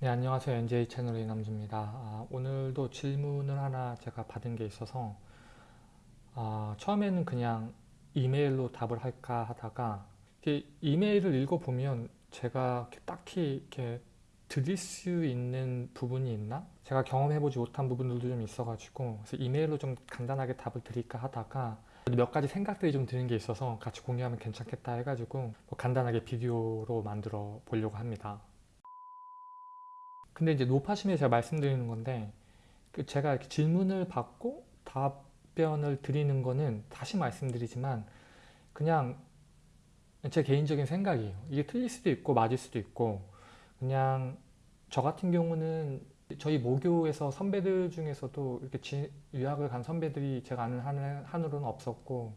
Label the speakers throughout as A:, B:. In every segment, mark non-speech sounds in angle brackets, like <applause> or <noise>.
A: 네 안녕하세요 NJ 채널의 남주입니다 아, 오늘도 질문을 하나 제가 받은 게 있어서 아, 처음에는 그냥 이메일로 답을 할까 하다가 이메일을 읽어보면 제가 딱히 이렇게 드릴 수 있는 부분이 있나? 제가 경험해보지 못한 부분들도 좀 있어가지고 그래서 이메일로 좀 간단하게 답을 드릴까 하다가 몇 가지 생각들이 좀 드는 게 있어서 같이 공유하면 괜찮겠다 해가지고 뭐 간단하게 비디오로 만들어 보려고 합니다. 근데 이제 노파심에 제가 말씀드리는 건데 그 제가 이렇게 질문을 받고 답변을 드리는 거는 다시 말씀드리지만 그냥 제 개인적인 생각이에요. 이게 틀릴 수도 있고 맞을 수도 있고 그냥 저 같은 경우는 저희 모교에서 선배들 중에서도 이렇게 지, 유학을 간 선배들이 제가 아는 한, 한으로는 없었고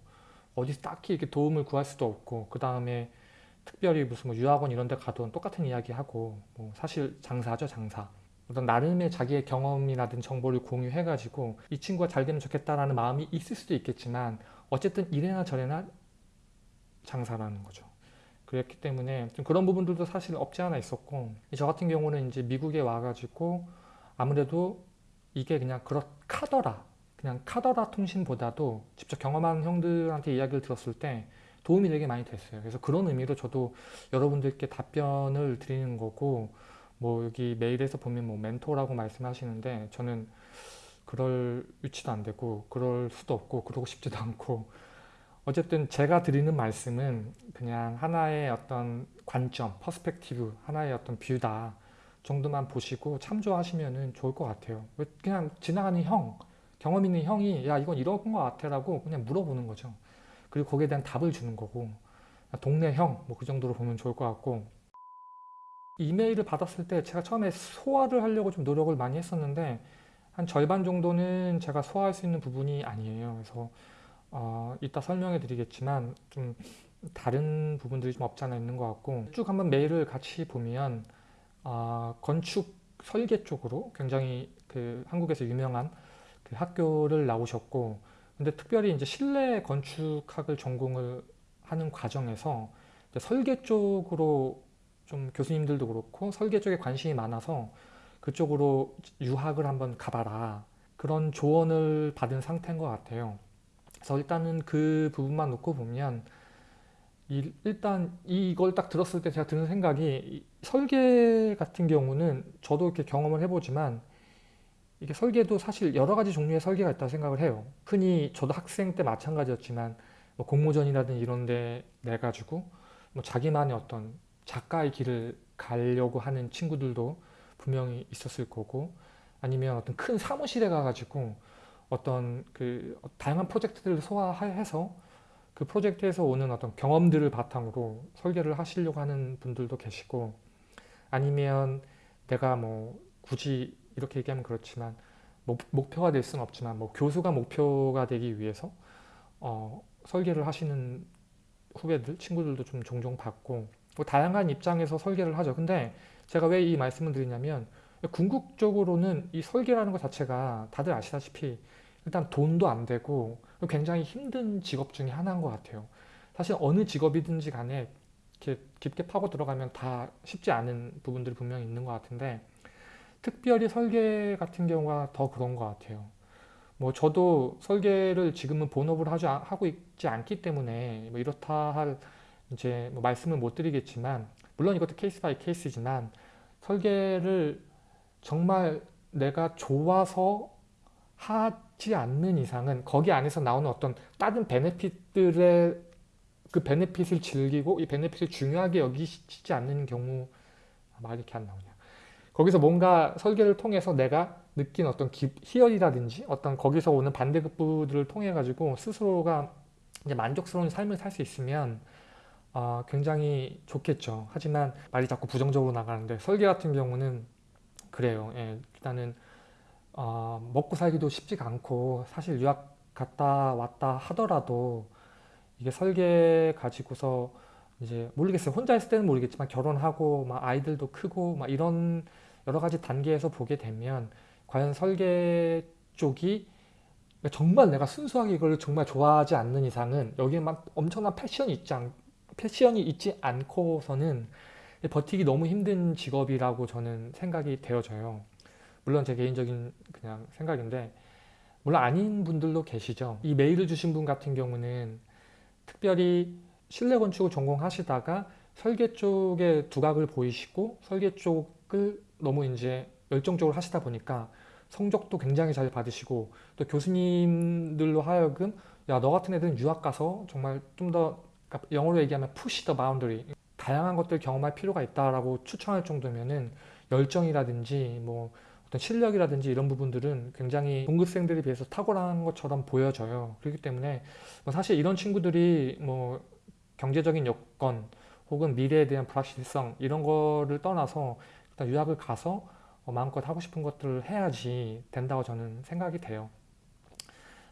A: 어디서 딱히 이렇게 도움을 구할 수도 없고 그 다음에 특별히 무슨 뭐 유학원 이런 데 가도 똑같은 이야기 하고 뭐 사실 장사죠 장사. 어떤 나름의 자기의 경험이라든 정보를 공유해 가지고 이 친구가 잘 되면 좋겠다라는 마음이 있을 수도 있겠지만 어쨌든 이래나 저래나 장사라는 거죠. 그랬기 때문에 좀 그런 부분들도 사실 없지 않아 있었고 저 같은 경우는 이제 미국에 와가지고 아무래도 이게 그냥 그렇 카더라 그냥 카더라 통신보다도 직접 경험한 형들한테 이야기를 들었을 때 도움이 되게 많이 됐어요. 그래서 그런 의미로 저도 여러분들께 답변을 드리는 거고 뭐 여기 메일에서 보면 뭐 멘토라고 말씀하시는데 저는 그럴 위치도 안 되고 그럴 수도 없고 그러고 싶지도 않고 어쨌든 제가 드리는 말씀은 그냥 하나의 어떤 관점, perspective, 하나의 어떤 view다 정도만 보시고 참조하시면 좋을 것 같아요. 그냥 지나가는 형, 경험 있는 형이 야 이건 이런 것 같아 라고 그냥 물어보는 거죠. 그리고 거기에 대한 답을 주는 거고 동네 형 뭐 그 정도로 보면 좋을 것 같고. 이메일을 받았을 때 제가 처음에 소화를 하려고 좀 노력을 많이 했었는데 한 절반 정도는 제가 소화할 수 있는 부분이 아니에요. 그래서 어, 이따 설명해 드리겠지만 좀 다른 부분들이 좀 없지 않아 있는 것 같고 쭉 한번 메일을 같이 보면 어, 건축 설계 쪽으로 굉장히 그 한국에서 유명한 그 학교를 나오셨고 근데 특별히 이제 실내 건축학을 전공을 하는 과정에서 설계 쪽으로 좀 교수님들도 그렇고 설계 쪽에 관심이 많아서 그쪽으로 유학을 한번 가봐라 그런 조언을 받은 상태인 것 같아요. 그래서 일단은 그 부분만 놓고 보면 일단 이걸 딱 들었을 때 제가 드는 생각이 설계 같은 경우는 저도 이렇게 경험을 해보지만 이게 설계도 사실 여러 가지 종류의 설계가 있다고 생각을 해요. 흔히 저도 학생 때 마찬가지였지만 뭐 공모전이라든 이런 데 내가지고 뭐 자기만의 어떤 작가의 길을 가려고 하는 친구들도 분명히 있었을 거고 아니면 어떤 큰 사무실에 가가지고 어떤 그 다양한 프로젝트들을 소화해서 그 프로젝트에서 오는 어떤 경험들을 바탕으로 설계를 하시려고 하는 분들도 계시고 아니면 내가 뭐 굳이 이렇게 얘기하면 그렇지만 목, 표가 될 수는 없지만 뭐 교수가 목표가 되기 위해서 어, 설계를 하시는 후배들, 친구들도 좀 종종 봤고 뭐 다양한 입장에서 설계를 하죠. 근데 제가 왜 이 말씀을 드리냐면 궁극적으로는 이 설계라는 것 자체가 다들 아시다시피 일단 돈도 안 되고 굉장히 힘든 직업 중에 하나인 것 같아요. 사실 어느 직업이든지 간에 이렇게 깊게 파고 들어가면 다 쉽지 않은 부분들이 분명히 있는 것 같은데 특별히 설계 같은 경우가 더 그런 것 같아요. 뭐 저도 설계를 지금은 본업으로 하지, 하고 있지 않기 때문에 뭐 이렇다 할 이제 뭐 말씀을 못 드리겠지만 물론 이것도 case by case지만 설계를 정말 내가 좋아서 하지 않는 이상은 거기 안에서 나오는 어떤 다른 benefit들의 그 베네핏을 즐기고 이 베네핏을 중요하게 여기지 않는 경우 말이 이렇게 안 나오냐 거기서 뭔가 설계를 통해서 내가 느낀 어떤 기, 희열이라든지 어떤 거기서 오는 반대급부들을 통해 가지고 스스로가 이제 만족스러운 삶을 살 수 있으면 어, 굉장히 좋겠죠. 하지만 말이 자꾸 부정적으로 나가는데 설계 같은 경우는 그래요. 예, 일단은 어, 먹고 살기도 쉽지가 않고 사실 유학 갔다 왔다 하더라도 이게 설계 가지고서 이제 모르겠어요. 혼자 있을 때는 모르겠지만 결혼하고 막 아이들도 크고 막 이런 여러 가지 단계에서 보게 되면 과연 설계 쪽이 정말 내가 순수하게 이걸 정말 좋아하지 않는 이상은 여기에 막 엄청난 패션이 있지 않, 패션이 있지 않고서는 버티기 너무 힘든 직업이라고 저는 생각이 되어져요. 물론 제 개인적인 그냥 생각인데 물론 아닌 분들도 계시죠. 이 메일을 주신 분 같은 경우는 특별히 실내 건축을 전공하시다가 설계 쪽에 두각을 보이시고 설계 쪽을 너무 이제 열정적으로 하시다 보니까 성적도 굉장히 잘 받으시고 또 교수님들로 하여금 야 너 같은 애들은 유학 가서 정말 좀더 그러니까 영어로 얘기하면 push the boundary 다양한 것들 경험할 필요가 있다라고 추천할 정도면은 열정이라든지 뭐 어떤 실력이라든지 이런 부분들은 굉장히 동급생들에 비해서 탁월한 것처럼 보여져요. 그렇기 때문에 뭐 사실 이런 친구들이 뭐 경제적인 여건 혹은 미래에 대한 불확실성 이런 거를 떠나서 일단 유학을 가서 어, 마음껏 하고 싶은 것들을 해야지 된다고 저는 생각이 돼요.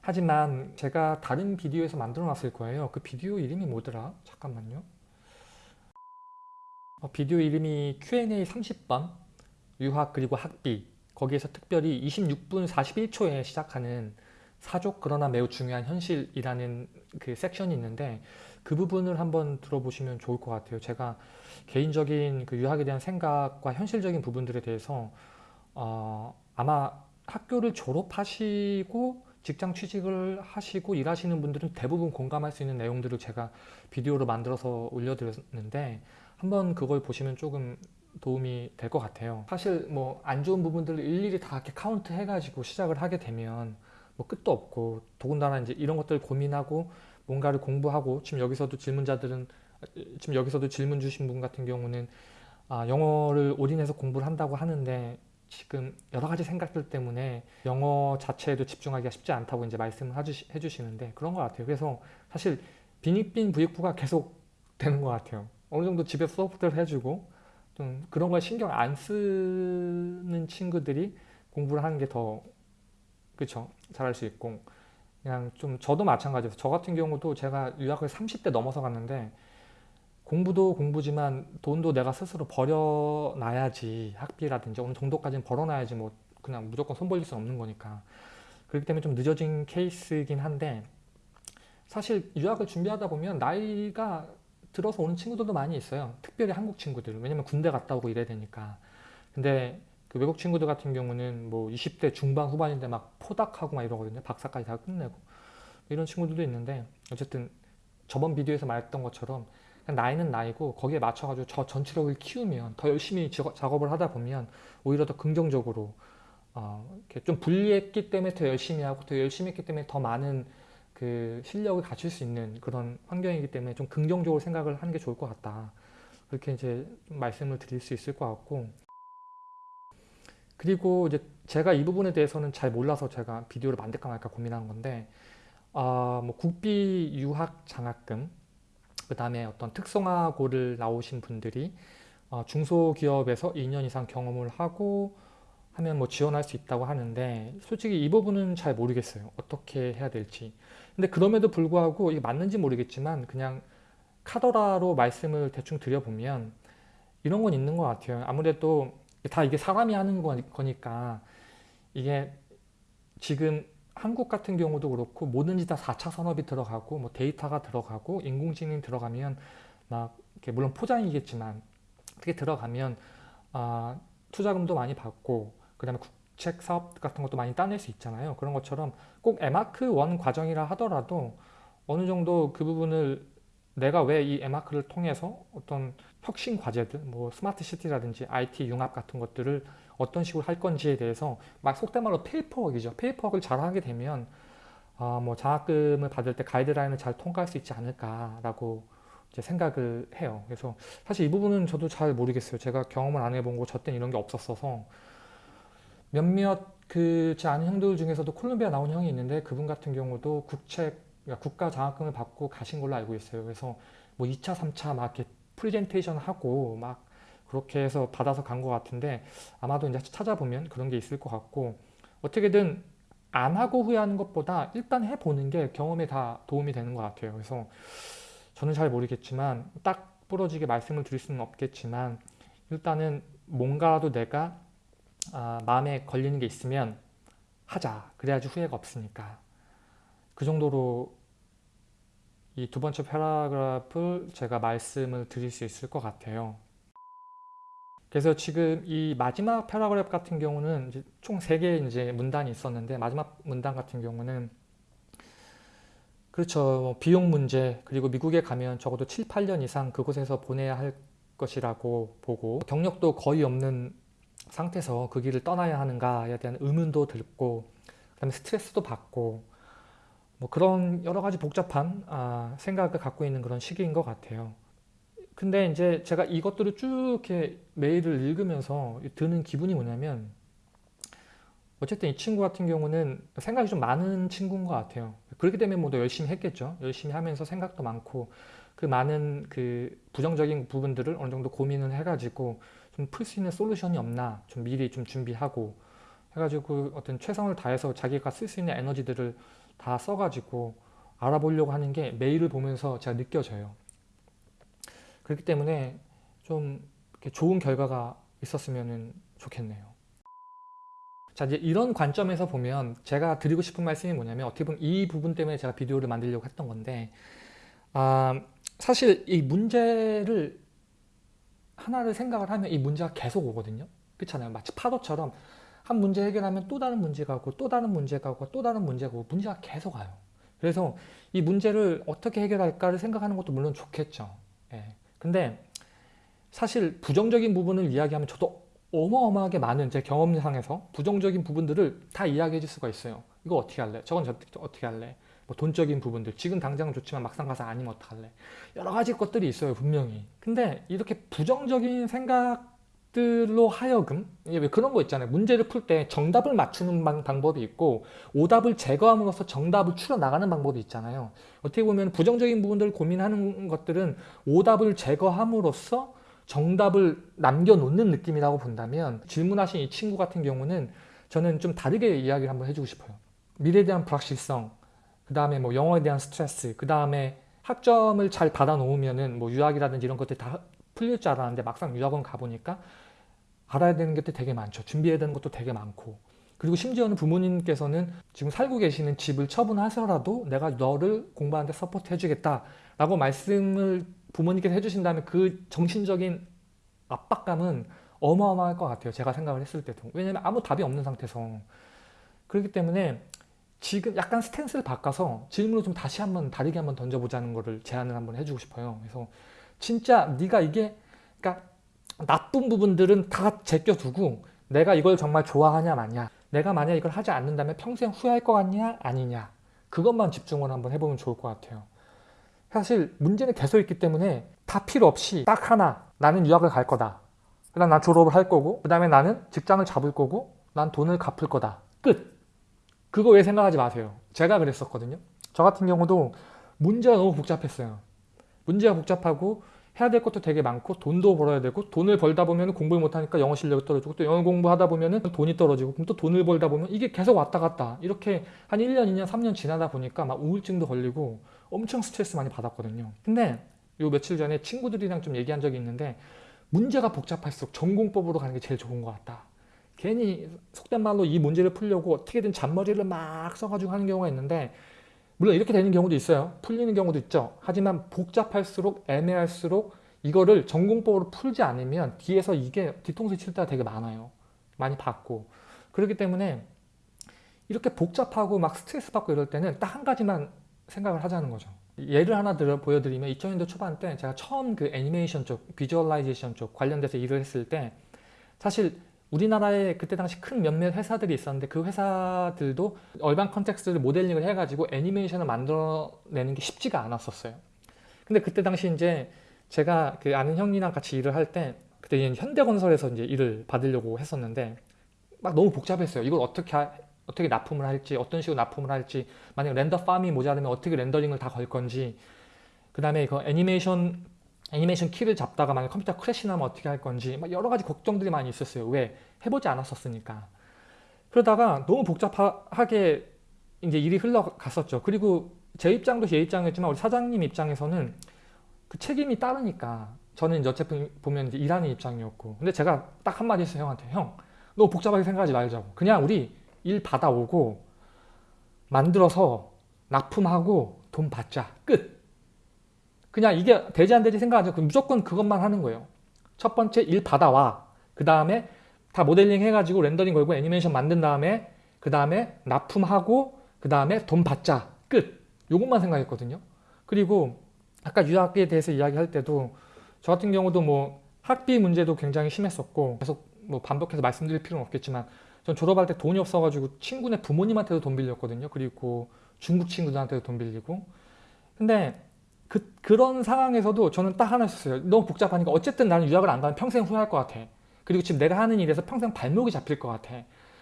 A: 하지만 제가 다른 비디오에서 만들어 놨을 거예요. 그 비디오 이름이 뭐더라? 잠깐만요. 어, 비디오 이름이 Q&A 30번 유학 그리고 학비 거기에서 특별히 26분 41초에 시작하는 사족 그러나 매우 중요한 현실이라는 그 섹션이 있는데 그 부분을 한번 들어보시면 좋을 것 같아요. 제가 개인적인 그 유학에 대한 생각과 현실적인 부분들에 대해서 어, 아마 학교를 졸업하시고 직장 취직을 하시고 일하시는 분들은 대부분 공감할 수 있는 내용들을 제가 비디오로 만들어서 올려드렸는데 한번 그걸 보시면 조금 도움이 될 것 같아요. 사실 뭐 안 좋은 부분들을 일일이 다 이렇게 카운트 해가지고 시작을 하게 되면 뭐 끝도 없고 더군다나 이제 이런 것들을 고민하고 뭔가를 공부하고 지금 여기서도 질문자들은 지금 여기서도 질문 주신 분 같은 경우는 아, 영어를 올인해서 공부를 한다고 하는데 지금 여러 가지 생각들 때문에 영어 자체에도 집중하기가 쉽지 않다고 이제 말씀을 해주시는데 그런 것 같아요. 그래서 사실 빈익빈 부익부가 계속 되는 것 같아요. 어느 정도 집에서 소프트를 해주고 좀 그런 걸 신경 안 쓰는 친구들이 공부를 하는 게 더 그쵸 잘할 수 있고 그냥 좀 저도 마찬가지예요. 저 같은 경우도 제가 유학을 30대 넘어서 갔는데 공부도 공부지만 돈도 내가 스스로 벌어놔야지 학비라든지 어느 정도까지는 벌어놔야지 뭐 그냥 무조건 손 벌릴 수는 없는 거니까. 그렇기 때문에 좀 늦어진 케이스이긴 한데 사실 유학을 준비하다 보면 나이가 들어서 오는 친구들도 많이 있어요. 특별히 한국 친구들. 왜냐면 군대 갔다 오고 이래야 되니까. 근데 그 외국 친구들 같은 경우는 뭐 20대 중반 후반인데 막 포닥하고 막 이러거든요. 박사까지 다 끝내고. 이런 친구들도 있는데 어쨌든 저번 비디오에서 말했던 것처럼 나이는 나이고 거기에 맞춰가지고 저 전투력을 키우면 더 열심히 작업을 하다 보면 오히려 더 긍정적으로 어, 이렇게 좀 불리했기 때문에 더 열심히 하고 더 열심히 했기 때문에 더 많은 그 실력을 갖출 수 있는 그런 환경이기 때문에 좀 긍정적으로 생각을 하는 게 좋을 것 같다. 그렇게 이제 좀 말씀을 드릴 수 있을 것 같고 그리고 이제 제가 이 부분에 대해서는 잘 몰라서 제가 비디오를 만들까 말까 고민한 건데 어, 뭐 국비 유학 장학금 그 다음에 어떤 특성화고를 나오신 분들이 어, 중소기업에서 2년 이상 경험을 하고 하면 뭐 지원할 수 있다고 하는데 솔직히 이 부분은 잘 모르겠어요. 어떻게 해야 될지. 근데 그럼에도 불구하고 이게 맞는지 모르겠지만 그냥 카더라로 말씀을 대충 드려보면 이런 건 있는 것 같아요. 아무래도 다 이게 사람이 하는 거니까 이게 지금 한국 같은 경우도 그렇고 뭐든지 다 4차 산업이 들어가고 뭐 데이터가 들어가고 인공지능이 들어가면 막 이렇게 물론 포장이겠지만 그게 들어가면 아, 투자금도 많이 받고 그 다음에 국책 사업 같은 것도 많이 따낼 수 있잖아요. 그런 것처럼 꼭 에마크 1 과정이라 하더라도 어느 정도 그 부분을 내가 왜 이 에마크를 통해서 어떤 혁신 과제들, 뭐 smart city라든지 IT 융합 같은 것들을 어떤 식으로 할 건지에 대해서 막 속된 말로 paperwork이죠. paperwork를 잘 하게 되면 어, 뭐 장학금을 받을 때 가이드라인을 잘 통과할 수 있지 않을까라고 이제 생각을 해요. 그래서 사실 이 부분은 저도 잘 모르겠어요. 제가 경험을 안 해본 거, 저 때는 이런 게 없었어서 몇몇 그 제 아는 형들 중에서도 콜롬비아 나온 형이 있는데 그분 같은 경우도 국책 그러니까 국가 장학금을 받고 가신 걸로 알고 있어요. 그래서 뭐 2차, 3차 막 이렇게 프리젠테이션 하고 막 그렇게 해서 받아서 간 것 같은데 아마도 이제 찾아보면 그런 게 있을 것 같고 어떻게든 안 하고 후회하는 것보다 일단 해보는 게 경험에 다 도움이 되는 것 같아요. 그래서 저는 잘 모르겠지만 딱 부러지게 말씀을 드릴 수는 없겠지만 일단은 뭔가라도 내가 아, 마음에 걸리는 게 있으면 하자. 그래야지 후회가 없으니까. 그 정도로 이 두 번째 paragraph를 제가 말씀을 드릴 수 있을 것 같아요. 그래서 지금 이 마지막 paragraph 같은 경우는 총 3개의 이제 문단이 있었는데 마지막 문단 같은 경우는 그렇죠. 뭐 비용 문제 그리고 미국에 가면 적어도 7, 8년 이상 그곳에서 보내야 할 것이라고 보고 경력도 거의 없는 상태에서 그 길을 떠나야 하는가에 대한 의문도 들고 그다음에 스트레스도 받고 뭐 그런 여러 가지 복잡한 아, 생각을 갖고 있는 그런 시기인 것 같아요. 근데 이제 제가 이것들을 쭉 이렇게 메일을 읽으면서 드는 기분이 뭐냐면 어쨌든 이 친구 같은 경우는 생각이 좀 많은 친구인 것 같아요. 그렇기 때문에 뭐 더 열심히 했겠죠. 열심히 하면서 생각도 많고 그 많은 그 부정적인 부분들을 어느 정도 고민을 해가지고 좀 풀 수 있는 솔루션이 없나 좀 미리 좀 준비하고 해가지고 어떤 최선을 다해서 자기가 쓸 수 있는 에너지들을 다 써가지고 알아보려고 하는 게 메일을 보면서 제가 느껴져요. 그렇기 때문에 좀 좋은 결과가 있었으면 좋겠네요. 자 이제 이런 관점에서 보면 제가 드리고 싶은 말씀이 뭐냐면 어떻게 보면 이 부분 때문에 제가 비디오를 만들려고 했던 건데 아, 사실 이 문제를 하나를 생각을 하면 이 문제가 계속 오거든요. 그렇잖아요. 마치 파도처럼 한 문제 해결하면 또 다른 문제가 오고 또 다른 문제가 오고 또 다른 문제가 오고 문제가 계속 와요. 그래서 이 문제를 어떻게 해결할까를 생각하는 것도 물론 좋겠죠. 예. 근데 사실 부정적인 부분을 이야기하면 저도 어마어마하게 많은 제 경험상에서 부정적인 부분들을 다 이야기해 줄 수가 있어요. 이거 어떻게 할래? 저건 저, 어떻게 할래? 뭐 돈적인 부분들 지금 당장은 좋지만 막상 가서 아니면 어떡할래? 여러 가지 것들이 있어요 분명히. 근데 이렇게 부정적인 생각 들로 하여금 왜 그런 거 있잖아요. 문제를 풀 때 정답을 맞추는 방 법이 있고 오답을 제거함으로써 정답을 추려 나가는 방법이 있잖아요. 어떻게 보면 부정적인 부분들을 고민하는 것들은 오답을 제거함으로써 정답을 남겨놓는 느낌이라고 본다면 질문하신 이 친구 같은 경우는 저는 좀 다르게 이야기를 한번 해주고 싶어요. 미래에 대한 불확실성, 그 다음에 뭐 영어에 대한 스트레스, 그 다음에 학점을 잘 받아 놓으면 은 뭐 유학이라든지 이런 것들 다 풀릴 줄 알았는데 막상 유학원 가보니까 알아야 되는 것도 되게 많죠. 준비해야 되는 것도 되게 많고 그리고 심지어는 부모님께서는 지금 살고 계시는 집을 처분하셔서라도 내가 너를 공부하는데 support 해주겠다 라고 말씀을 부모님께서 해주신다면 그 정신적인 압박감은 어마어마할 것 같아요. 제가 생각을 했을 때도. 왜냐하면 아무 답이 없는 상태에서. 그렇기 때문에 지금 약간 stance를 바꿔서 질문을 좀 다시 한번 다르게 한번 던져보자는 거를 제안을 한번 해주고 싶어요. 그래서 진짜 네가 이게 그러니까 나쁜 부분들은 다 제껴두고 내가 이걸 정말 좋아하냐 마냐 내가 만약 이걸 하지 않는다면 평생 후회할 것 같냐 아니냐 그것만 집중을 한번 해보면 좋을 것 같아요. 사실 문제는 계속 있기 때문에 다 필요 없이 딱 하나 나는 유학을 갈 거다. 그 다음 난 졸업을 할 거고 그 다음에 나는 직장을 잡을 거고 난 돈을 갚을 거다. 끝! 그거 왜 생각하지 마세요. 제가 그랬었거든요. 저 같은 경우도 문제가 너무 복잡했어요. 문제가 복잡하고 해야 될 것도 되게 많고 돈도 벌어야 되고 돈을 벌다 보면 공부를 못하니까 영어 실력이 떨어지고 또 영어 공부하다 보면 돈이 떨어지고 그럼 또 돈을 벌다 보면 이게 계속 왔다 갔다 이렇게 한 1년, 2년, 3년 지나다 보니까 막 우울증도 걸리고 엄청 스트레스 많이 받았거든요. 근데 요 며칠 전에 친구들이랑 좀 얘기한 적이 있는데 문제가 복잡할수록 전공법으로 가는 게 제일 좋은 것 같다. 괜히 속된 말로 이 문제를 풀려고 어떻게든 잔머리를 막 써가지고 하는 경우가 있는데 물론 이렇게 되는 경우도 있어요. 풀리는 경우도 있죠. 하지만 복잡할수록 애매할수록 이거를 정공법으로 풀지 않으면 뒤에서 이게 뒤통수 칠 때가 되게 많아요. 많이 받고. 그렇기 때문에 이렇게 복잡하고 막 스트레스 받고 이럴 때는 딱 한 가지만 생각을 하자는 거죠. 예를 하나 들어 보여드리면 2000년대 초반 때 제가 처음 그 애니메이션 쪽, visualization 쪽 관련돼서 일을 했을 때 사실 우리나라에 그때 당시 큰 몇몇 회사들이 있었는데 그 회사들도 urban context를 모델링을 해가지고 애니메이션을 만들어내는 게 쉽지가 않았었어요. 근데 그때 당시 이제 제가 그 아는 형이랑 같이 일을 할 때 그때 현대건설에서 이제 일을 받으려고 했었는데 막 너무 복잡했어요. 이걸 어떻게 하, 어떻게 납품을 할지 어떤 식으로 납품을 할지 만약 render farm이 모자르면 어떻게 렌더링을 다 걸 건지 그 다음에 그 애니메이션 애니메이션 키를 잡다가 만약 컴퓨터 crash 나면 어떻게 할 건지 막 여러 가지 걱정들이 많이 있었어요. 왜? 해보지 않았었으니까. 그러다가 너무 복잡하게 이제 일이 흘러갔었죠. 그리고 제 입장도 제 입장이었지만 우리 사장님 입장에서는 그 책임이 따르니까 저는 이제 어차피 보면 이제 일하는 입장이었고 근데 제가 딱 한마디 했어요 형한테 형 너무 복잡하게 생각하지 말자고 그냥 우리 일 받아오고 만들어서 납품하고 돈 받자 끝 그냥 이게 되지 안 되지 생각하죠. 무조건 그것만 하는 거예요. 첫 번째 일 받아와. 그 다음에 다 모델링 해가지고 렌더링 걸고 애니메이션 만든 다음에 그 다음에 납품하고 그 다음에 돈 받자 끝 요것만 생각했거든요 그리고 아까 유학비에 대해서 이야기할 때도 저 같은 경우도 뭐 학비 문제도 굉장히 심했었고 계속 뭐 반복해서 말씀드릴 필요는 없겠지만 전 졸업할 때 돈이 없어가지고 친구네 부모님한테도 돈 빌렸거든요 그리고 중국 친구들한테도 돈 빌리고 근데 그, 그런 상황에서도 저는 딱 하나 있었어요 너무 복잡하니까 어쨌든 나는 유학을 안 가면 평생 후회할 것 같아 그리고 지금 내가 하는 일에서 평생 발목이 잡힐 것 같아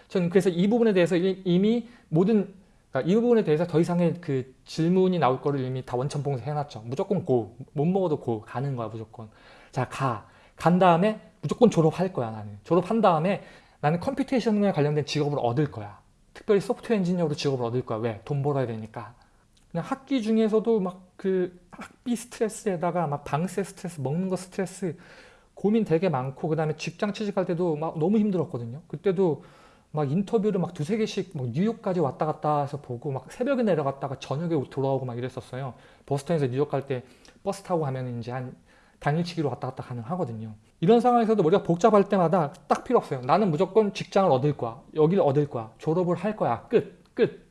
A: 저는 그래서 이 부분에 대해서 이미 모든 그러니까 이 부분에 대해서 더 이상의 그 질문이 나올 거를 이미 다 원천봉쇄 해놨죠. 무조건 go. 못 먹어도 go. 가는 거야 무조건. 자 가. 간 다음에 무조건 졸업할 거야 나는. 졸업한 다음에 나는 computation에 관련된 직업을 얻을 거야. 특별히 소프트웨어 엔지니어로 직업을 얻을 거야. 왜? 돈 벌어야 되니까. 그냥 학기 중에서도 막 그 학비 스트레스에다가 막 방세 스트레스, 먹는 거 스트레스 고민 되게 많고 그 다음에 직장 취직할 때도 막 너무 힘들었거든요. 그때도 막 인터뷰를 막 두세 개씩 막 뉴욕까지 왔다 갔다 해서 보고 막 새벽에 내려갔다가 저녁에 돌아오고 막 이랬었어요. 버스턴에서 뉴욕 갈 때 버스 타고 가면 이제 한 당일치기로 왔다 갔다 가능하거든요. 이런 상황에서도 머리가 복잡할 때마다 딱 필요 없어요. 나는 무조건 직장을 얻을 거야. 여기를 얻을 거야. 졸업을 할 거야. 끝. 끝.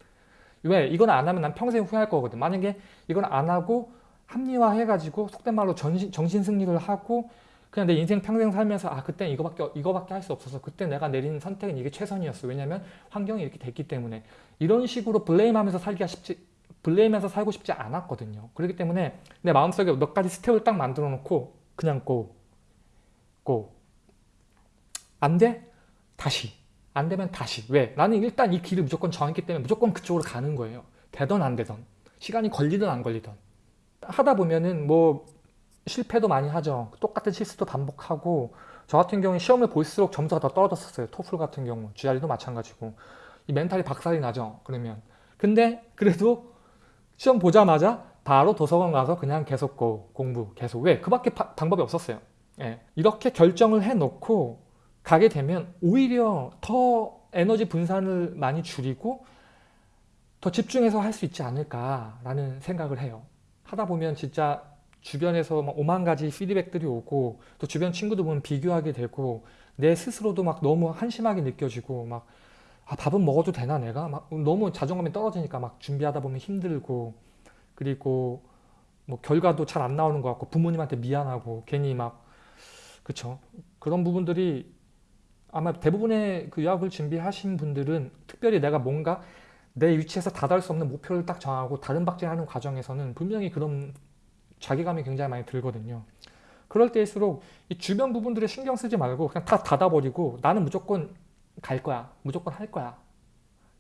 A: 왜? 이건 안 하면 난 평생 후회할 거거든. 만약에 이건 안 하고 합리화해가지고 속된 말로 정신, 정신 승리를 하고 그냥 내 인생 평생 살면서 아 그때 이거밖에 이거밖에 할 수 없어서 그때 내가 내린 선택은 이게 최선이었어 왜냐면 환경이 이렇게 됐기 때문에 이런 식으로 블레임하면서 살기가 쉽지 블레임해서 살고 싶지 않았거든요 그렇기 때문에 내 마음속에 몇 가지 스텝을 딱 만들어 놓고 그냥 고 고. 안 돼? 다시 안 되면 다시 왜? 나는 일단 이 길을 무조건 정했기 때문에 무조건 그쪽으로 가는 거예요 되던 안 되던 시간이 걸리든 안 걸리든 하다 보면은 뭐 실패도 많이 하죠. 똑같은 실수도 반복하고 저 같은 경우에 시험을 볼수록 점수가 더 떨어졌었어요. 토플 같은 경우 GRE도 마찬가지고 이 멘탈이 박살이 나죠. 그러면 근데 그래도 시험 보자마자 바로 도서관 가서 그냥 계속 고, 공부 계속 왜? 그 밖에 바, 방법이 없었어요. 예. 이렇게 결정을 해놓고 가게 되면 오히려 더 에너지 분산을 많이 줄이고 더 집중해서 할 수 있지 않을까라는 생각을 해요. 하다 보면 진짜 주변에서 막 오만 가지 피드백들이 오고 또 주변 친구들 보면 비교하게 되고 내 스스로도 막 너무 한심하게 느껴지고 막 아, 밥은 먹어도 되나 내가? 막 너무 자존감이 떨어지니까 막 준비하다 보면 힘들고 그리고 뭐 결과도 잘 안 나오는 것 같고 부모님한테 미안하고 괜히 막 그쵸 그런 부분들이 아마 대부분의 그 유학을 준비하신 분들은 특별히 내가 뭔가 내 위치에서 다다를 수 없는 목표를 딱 정하고 다른 박제하는 과정에서는 분명히 그런 자괴감이 굉장히 많이 들거든요. 그럴 때일수록 이 주변 부분들에 신경 쓰지 말고 그냥 다 닫아버리고 나는 무조건 갈 거야. 무조건 할 거야.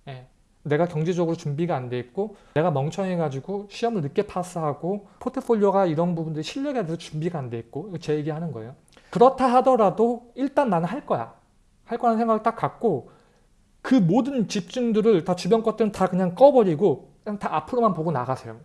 A: 예. 내가 경제적으로 준비가 안 돼 있고 내가 멍청해가지고 시험을 늦게 파스하고 포트폴리오가 이런 부분들이 실력에 대해서 준비가 안 돼 있고 제 얘기하는 거예요. 그렇다 하더라도 일단 나는 할 거야. 할 거라는 생각을 딱 갖고 그 모든 집중들을 다 주변 것들은 다 그냥 꺼버리고 그냥 다 앞으로만 보고 나가세요.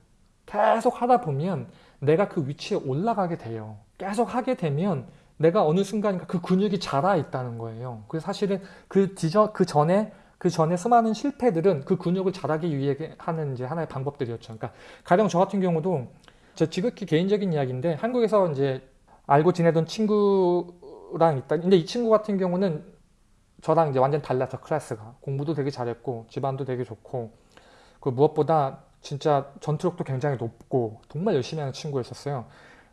A: 계속 하다 보면 내가 그 위치에 올라가게 돼요. 계속 하게 되면 내가 어느 순간인가 그 근육이 자라 있다는 거예요. 그래서 사실은 그 뒤저 그 전에 그 전에 수많은 실패들은 그 근육을 자라기 위해 하는 이제 하나의 방법들이었죠. 그러니까 가령 저 같은 경우도 제 지극히 개인적인 이야기인데 한국에서 이제 알고 지내던 친구랑 있다. 근데 이 친구 같은 경우는 저랑 이제 완전 달라서 클래스가 공부도 되게 잘했고 집안도 되게 좋고 그 무엇보다 진짜 전투력도 굉장히 높고 정말 열심히 하는 친구였었어요.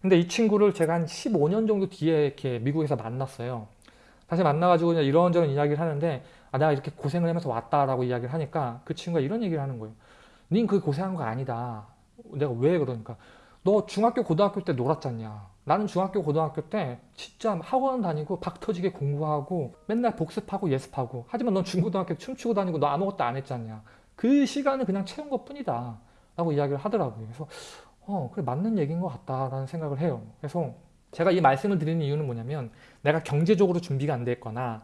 A: 근데 이 친구를 제가 한 15년 정도 뒤에 이렇게 미국에서 만났어요. 다시 만나가지고 이런저런 이야기를 하는데 아 내가 이렇게 고생을 하면서 왔다라고 이야기를 하니까 그 친구가 이런 얘기를 하는 거예요. 닌 그 고생한 거 아니다. 내가 왜 그러니까 너 중학교 고등학교 때 놀았잖냐. 나는 중학교 고등학교 때 진짜 학원 다니고 박 터지게 공부하고 맨날 복습하고 예습하고. 하지만 넌 중고등학교 춤추고 다니고 너 아무것도 안 했잖냐. 그 시간을 그냥 채운 것 뿐이다. 라고 이야기를 하더라고요. 그래서 어 그래 맞는 얘기인 것 같다라는 생각을 해요. 그래서 제가 이 말씀을 드리는 이유는 뭐냐면 내가 경제적으로 준비가 안 돼 있거나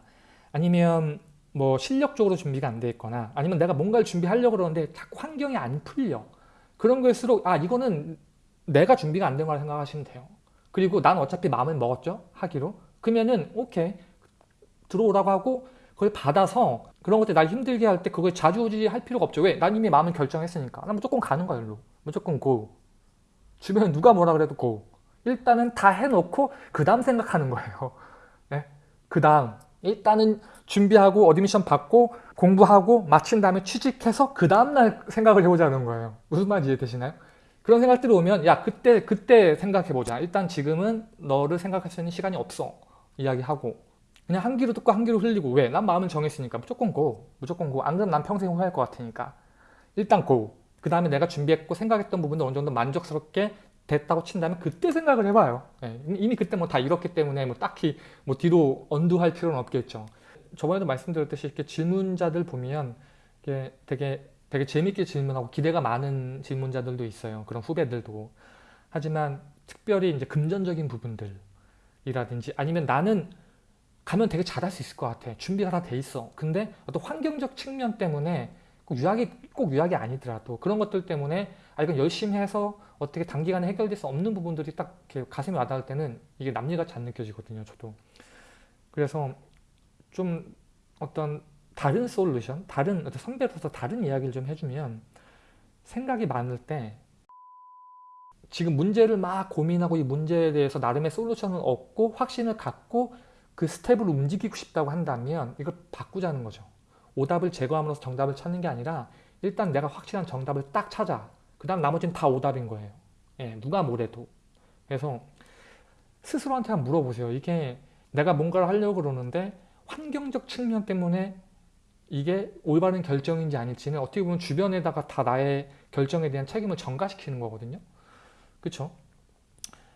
A: 아니면 뭐 실력적으로 준비가 안 돼 있거나 아니면 내가 뭔가를 준비하려고 그러는데 자꾸 환경이 안 풀려. 그런 걸수록 아 이거는 내가 준비가 안 된 거라 생각하시면 돼요 그리고 난 어차피 마음을 먹었죠 하기로 그러면은 오케이 들어오라고 하고 그걸 받아서 그런 것들 날 힘들게 할 때 그걸 자주우지 할 필요가 없죠. 왜? 난 이미 마음을 결정했으니까. 난 무조건 가는 거야, 일로. 무조건 고. 주변에 누가 뭐라 그래도 고. 일단은 다 해놓고 그 다음 생각하는 거예요. 네? <laughs> 그 다음 일단은 준비하고 admission 받고 공부하고 마친 다음에 취직해서 그 다음날 생각을 해보자는 거예요. 무슨 말인지 이해되시나요? 그런 생각들이 오면 야 그때 그때 생각해보자. 일단 지금은 너를 생각할 수 있는 시간이 없어. 이야기하고. 그냥 한 귀로 듣고 한 귀로 흘리고. 왜? 난 마음을 정했으니까. 무조건 go. 무조건 go 안 그러면 난 평생 후회할 것 같으니까. 일단 go. 그 다음에 내가 준비했고 생각했던 부분도 어느 정도 만족스럽게 됐다고 친다면 그때 생각을 해봐요. 네. 이미 그때 뭐 다 이렇기 때문에 뭐 딱히 뭐 뒤로 언두할 필요는 없겠죠. 저번에도 말씀드렸듯이 이렇게 질문자들 보면 이게 되게 되게 재밌게 질문하고 기대가 많은 질문자들도 있어요 그런 후배들도 하지만 특별히 이제 금전적인 부분들이라든지 아니면 나는 가면 되게 잘할 수 있을 것 같아. 준비가 다 돼 있어. 근데 어떤 환경적 측면 때문에 꼭 유학이 꼭 유학이 아니더라도 그런 것들 때문에 아 이건 열심히 해서 어떻게 단기간에 해결될 수 없는 부분들이 딱 이렇게 가슴에 와닿을 때는 이게 남일같이 안 느껴지거든요. 저도. 그래서 좀 어떤 다른 솔루션, 다른 어떤 선배로서 다른 이야기를 좀 해주면 생각이 많을 때 지금 문제를 막 고민하고 이 문제에 대해서 나름의 솔루션을 얻고 확신을 갖고 그 스텝을 움직이고 싶다고 한다면 이걸 바꾸자는 거죠. 오답을 제거함으로써 정답을 찾는 게 아니라 일단 내가 확실한 정답을 딱 찾아. 그 다음 나머지는 다 오답인 거예요. 예, 누가 뭐래도. 그래서 스스로한테 한번 물어보세요. 이게 내가 뭔가를 하려고 그러는데 환경적 측면 때문에 이게 올바른 결정인지 아닐지는 어떻게 보면 주변에다가 다 나의 결정에 대한 책임을 전가시키는 거거든요. 그쵸?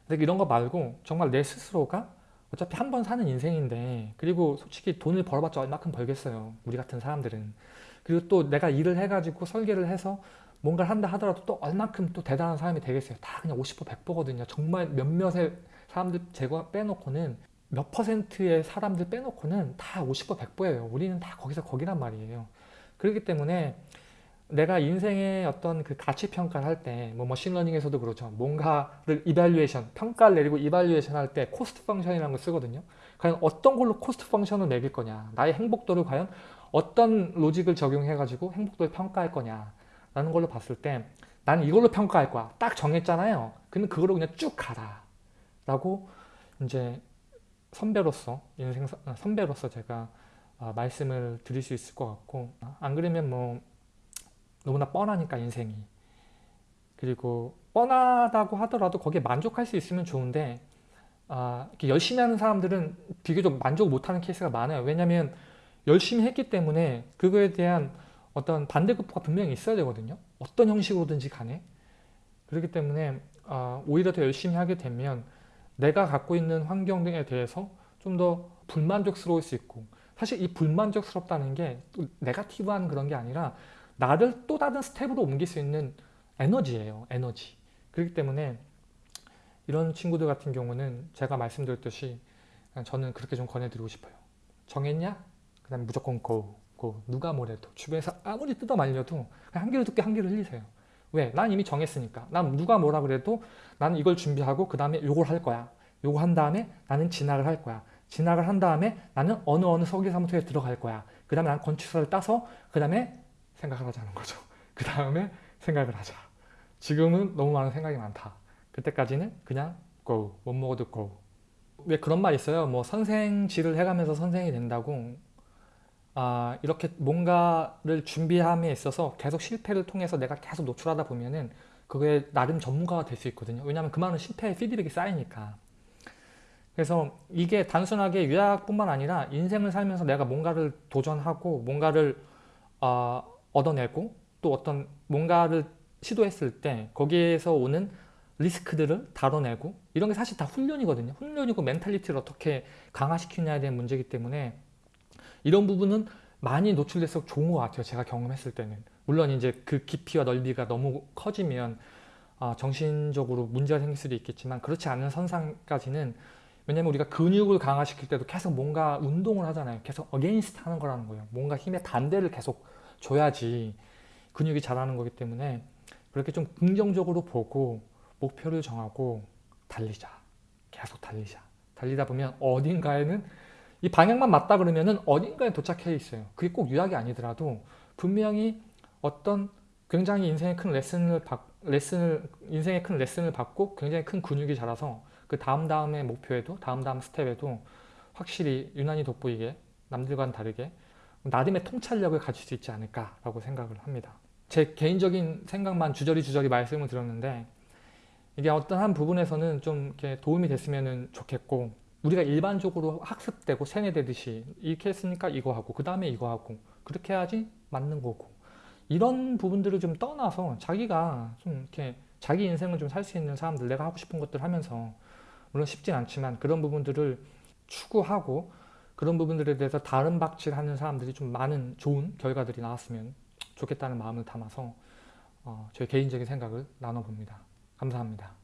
A: 근데 이런 거 말고 정말 내 스스로가 어차피 한 번 사는 인생인데 그리고 솔직히 돈을 벌어봤자 얼마큼 벌겠어요 우리 같은 사람들은 그리고 또 내가 일을 해가지고 설계를 해서 뭔가를 한다 하더라도 또 얼마큼 또 대단한 사람이 되겠어요 다 그냥 50% 100%거든요 정말 몇몇의 사람들 제거 빼놓고는 몇 퍼센트의 사람들 빼놓고는 다 50% 100%예요. 우리는 다 거기서 거기란 말이에요. 그렇기 때문에 내가 인생의 어떤 그 가치 평가를 할 때 뭐 machine learning에서도 그렇죠. 뭔가를 evaluation, 평가를 내리고 evaluation 할 때 cost function이라는 걸 쓰거든요. 과연 어떤 걸로 cost function을 매길 거냐? 나의 행복도를 과연 어떤 로직을 적용해 가지고 행복도를 평가할 거냐? 라는 걸로 봤을 때 나는 이걸로 평가할 거야. 딱 정했잖아요. 근데 그걸로 그냥 쭉 가라. 라고 이제 선배로서 인생 선배로서 제가 아, 말씀을 드릴 수 있을 것 같고 안 그러면 뭐 너무나 뻔하니까 인생이. 그리고 뻔하다고 하더라도 거기에 만족할 수 있으면 좋은데 아, 이렇게 열심히 하는 사람들은 비교적 만족 못하는 케이스가 많아요. 왜냐하면 열심히 했기 때문에 그거에 대한 어떤 반대급부가 분명히 있어야 되거든요. 어떤 형식으로든지 간에. 그렇기 때문에 아, 오히려 더 열심히 하게 되면 내가 갖고 있는 환경 등에 대해서 좀 더 불만족스러울 수 있고 사실 이 불만족스럽다는 게 negative한 그런 게 아니라 나를 또 다른 스텝으로 옮길 수 있는 에너지예요. 에너지. 그렇기 때문에 이런 친구들 같은 경우는 제가 말씀드렸듯이 저는 그렇게 좀 권해드리고 싶어요. 정했냐? 그 다음에 무조건 go, go. 누가 뭐래도 주변에서 아무리 뜯어 말려도 한 귀로 듣게 한 귀로 흘리세요. 왜? 난 이미 정했으니까. 난 누가 뭐라 그래도 나는 이걸 준비하고 그 다음에 요걸 할 거야. 요거 한 다음에 나는 진학을 할 거야. 진학을 한 다음에 나는 어느 어느 설계사무소에 들어갈 거야. 그 다음에 난 건축사를 따서 그 다음에 생각을 하자는 거죠. <laughs> 그 다음에 생각을 하자. 지금은 너무 많은 생각이 많다. 그때까지는 그냥 go, 못 먹어도 go. 왜 그런 말 있어요? 뭐 선생질을 해가면서 선생이 된다고 아, 이렇게 뭔가를 준비함에 있어서 계속 실패를 통해서 내가 계속 노출하다 보면은 그게 나름 전문가가 될 수 있거든요. 왜냐하면 그 말은 실패의 피드백이 쌓이니까. 그래서 이게 단순하게 유학뿐만 아니라 인생을 살면서 내가 뭔가를 도전하고 뭔가를 어, 얻어내고 또 어떤 뭔가를 시도했을 때 거기에서 오는 리스크들을 다뤄내고 이런 게 사실 다 훈련이거든요. 훈련이고 mentality를 어떻게 강화시키냐에 대한 문제이기 때문에 이런 부분은 많이 노출돼서 좋은 것 같아요. 제가 경험했을 때는. 물론 이제 그 깊이와 넓이가 너무 커지면 어, 정신적으로 문제가 생길 수도 있겠지만 그렇지 않은 선상까지는 왜냐면 우리가 근육을 강화시킬 때도 계속 뭔가 운동을 하잖아요. 계속 against 하는 거라는 거예요. 뭔가 힘의 반대를 계속 줘야지 근육이 자라는 거기 때문에 그렇게 좀 긍정적으로 보고 목표를 정하고 달리자. 계속 달리자. 달리다 보면 어딘가에는 이 방향만 맞다 그러면은 어딘가에 도착해 있어요. 그게 꼭 유학이 아니더라도 분명히 어떤 굉장히 인생의 큰 레슨을 받, 레슨을 인생의 큰 레슨을 받고 굉장히 큰 근육이 자라서 그 다음 다음의 목표에도 다음 다음 스텝에도 확실히 유난히 돋보이게 남들과는 다르게 나름의 통찰력을 가질 수 있지 않을까라고 생각을 합니다. 제 개인적인 생각만 주저리 주저리 말씀을 드렸는데 이게 어떤 한 부분에서는 좀 이렇게 도움이 됐으면 좋겠고 우리가 일반적으로 학습되고 세뇌되듯이 이렇게 했으니까 이거 하고 그 다음에 이거 하고 그렇게 해야지 맞는 거고 이런 부분들을 좀 떠나서 자기가 좀 이렇게 자기 인생을 좀 살 수 있는 사람들 내가 하고 싶은 것들 하면서 물론 쉽진 않지만 그런 부분들을 추구하고 그런 부분들에 대해서 다른 박질하는 사람들이 좀 많은 좋은 결과들이 나왔으면 좋겠다는 마음을 담아서 어, 저의 개인적인 생각을 나눠봅니다. 감사합니다.